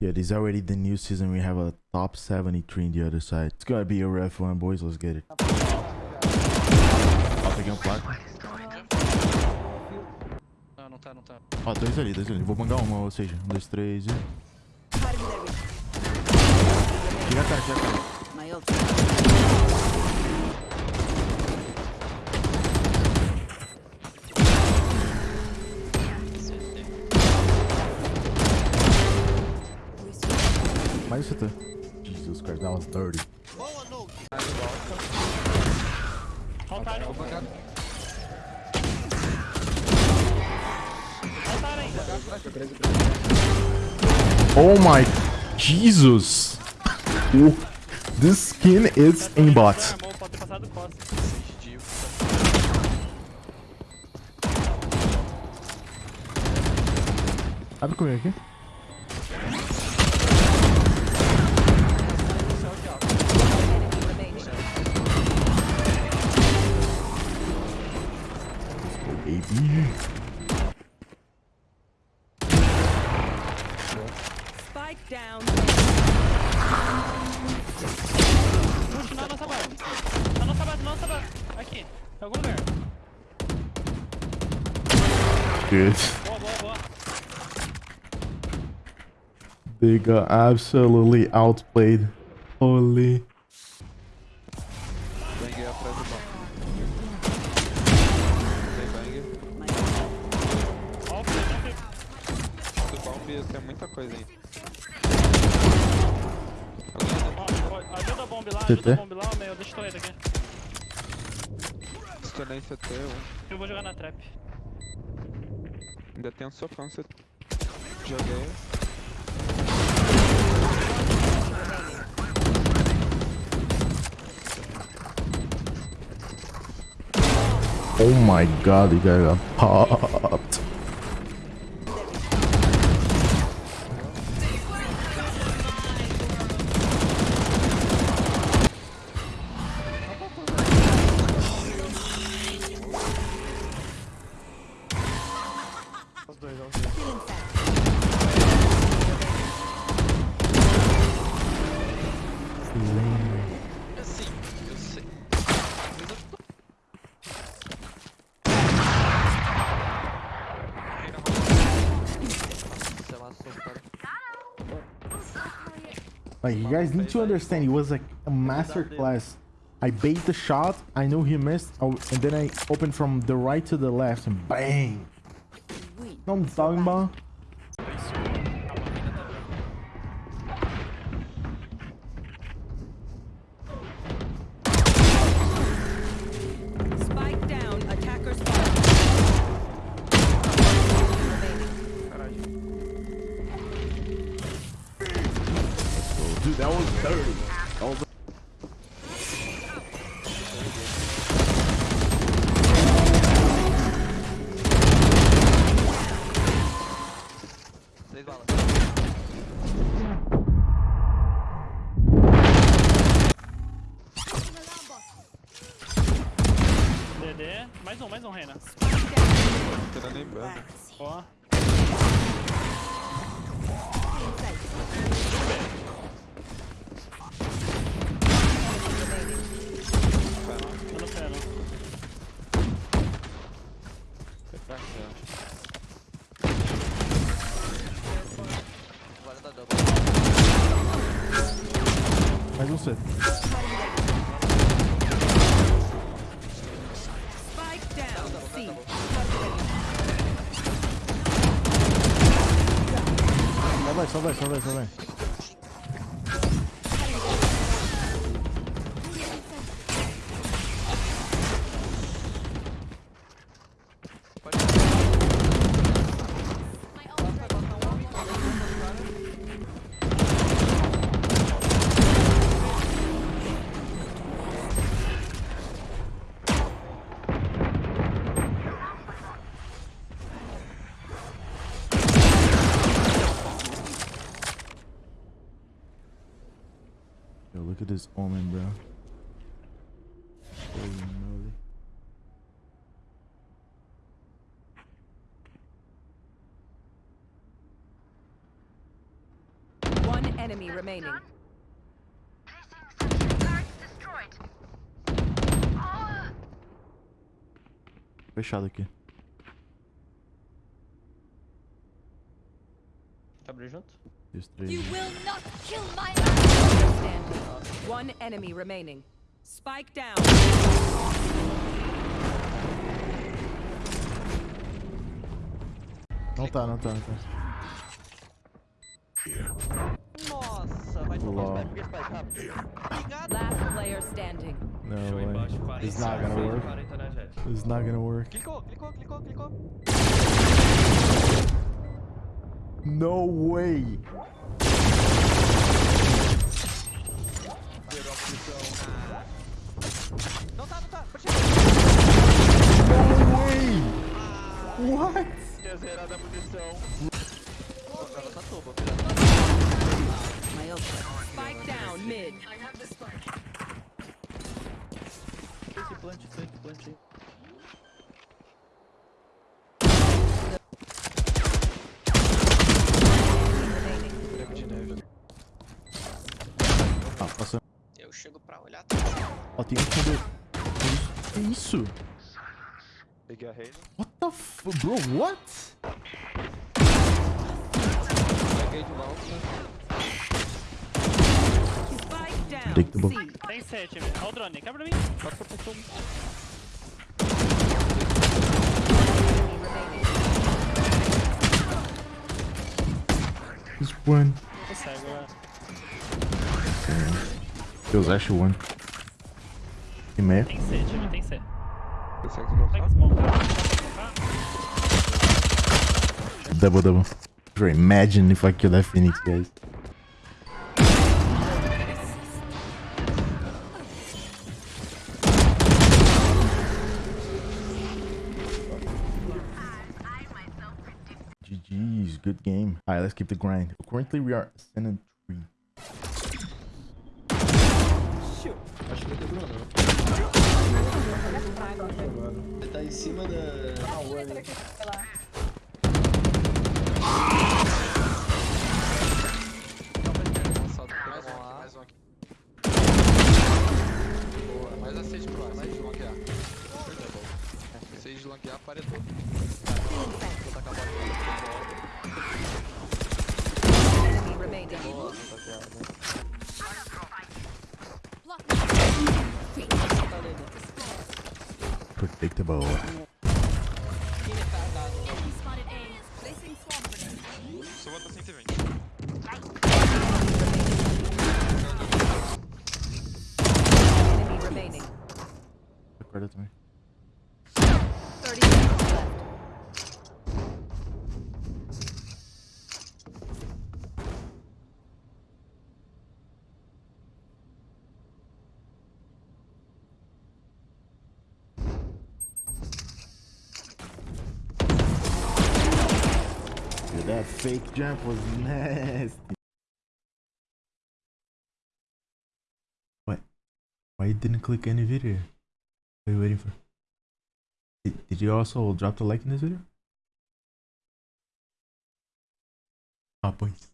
Yeah, this is already the new season. We have a top 73 in the other side. It's gonna be a rough one, boys. Let's get it. Ó, peguei um placo. Não, não tá, não tá. Ó, dois ali, dois ali. Vou bangar uma, ou seja, um, dois, três e... Tira a cara, tira a cara. nice with. Jesus Christ, that was dirty. Oh, no. Hold Oh my Jesus! This skin is aimbot. Abre comigo aqui. Spike down. Puxa na nossa base. Na nossa base, na. Aqui, em algum lugar. Good. They got absolutely outplayed. Holy. Muita coisa aí. Ajuda a bomb lá, ajuda a bomb lá, meu. Deixa eu ele aqui. Estunei CT, um. Eu vou jogar na trap. Ainda tem um sofão CT. Joguei. Oh my god, the guy got popped. Like, you guys need to understand, it was like a master class. I bait the shot, I knew he missed, oh, and then I opened from the right to the left, and bang! we. Know what I'm talking about? 30. All Mais um, mais um, Reina. Tô nem banda. C. Spike down. C. Só vai, só vai, look at this omen, bro. Holy moly. enemy remaining. Fechado aqui. Tá abrindo junto? Dois, três. You will not kill my Standing. One enemy remaining. Spike down. Não tá, não tá, não tá. Nossa, vai tomar Lol. spike, spike, rápido. Obrigado. Last player standing. No way. It's not gonna work. 40 na Jett. It's not gonna work. Clicou, clicou, clicou, clicou. No way. Zerou a munição. Ah. Não tá, não tá. Pode chegar. No way. What? Tinha zerado a munição. Pô, cara, tá toba. Spike down mid. Esse plant, plant, plant. Eu chego pra olhar. Ó, tem um fundo. Que isso? Peguei a Reina. What the f... Bro, what? Peguei de volta. C. Tem 7, velho. Olha o drone, quebra mim. Enemy remaining. This one. Tô cego, velho. Deus, acho one. E meia. Tem 7, velho. Tem 7. Consegue esse. Double, double. Imagine if I kill that Phoenix, guys. GG's, good game. Alright, let's keep the grind. Currently, we are Senate 3. Ele tá em cima da. Lançado. Predictable. Fake jump was nasty. What? Why you didn't click any video? What are you waiting for? Did, did you also drop the like in this video? Ah, pois.